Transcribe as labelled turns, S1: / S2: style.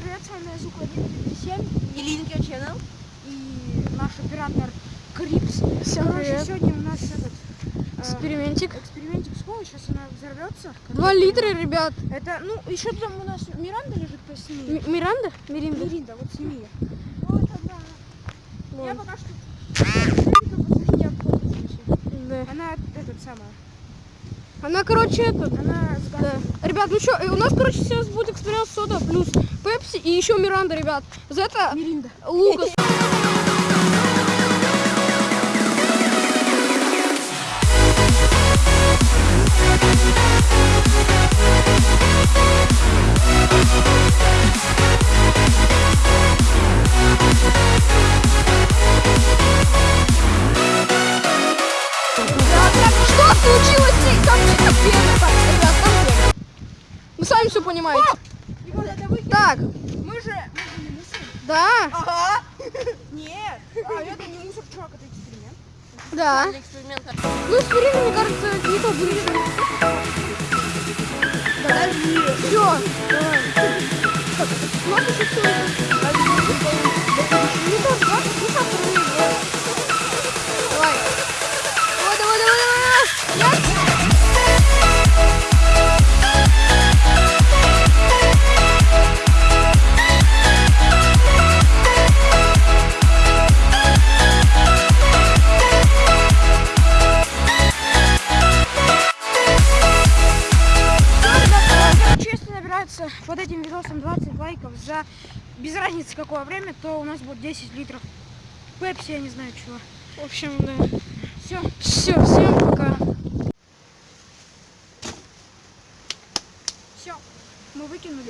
S1: привет, с вами Звук 137
S2: И Your Channel.
S1: и наш оператор Крипс.
S3: Всем
S1: Короче,
S3: привет.
S1: сегодня у нас этот э,
S3: Экспериментик.
S1: экспериментик с Колой, сейчас она взорвется.
S3: Два литра, ребят.
S1: Это, ну, еще там у нас Миранда лежит, посними.
S3: М- Миранда? Миринда?
S1: Миринда, вот сними. Вот она. Я
S3: Вон.
S1: пока что...
S3: Да.
S1: Она этот самая.
S3: Она, короче, этот.
S1: Она с
S3: Да. Ребят, ну что, у нас, короче, сейчас будет эксперимент сода плюс пепси и еще Миранда, ребят. За это
S1: Миринда.
S3: Лукас. Что случилось? Там чисто пена. Понимаете. Так,
S1: Мы же, мы же не мусор.
S3: да,
S1: Ага. Нет. А это не мусор, чувак, это эксперимент.
S3: да.
S2: Эксперимент.
S3: Ну, аспирин, мне кажется, какие-то были. Подожди. Все.
S1: Если набирается под этим видосом 20 лайков за без разницы какое время, то у нас будет 10 литров пепси, я не знаю чего.
S3: В общем, да.
S1: Все.
S3: Все, всем пока.
S1: Все. Мы выкинули.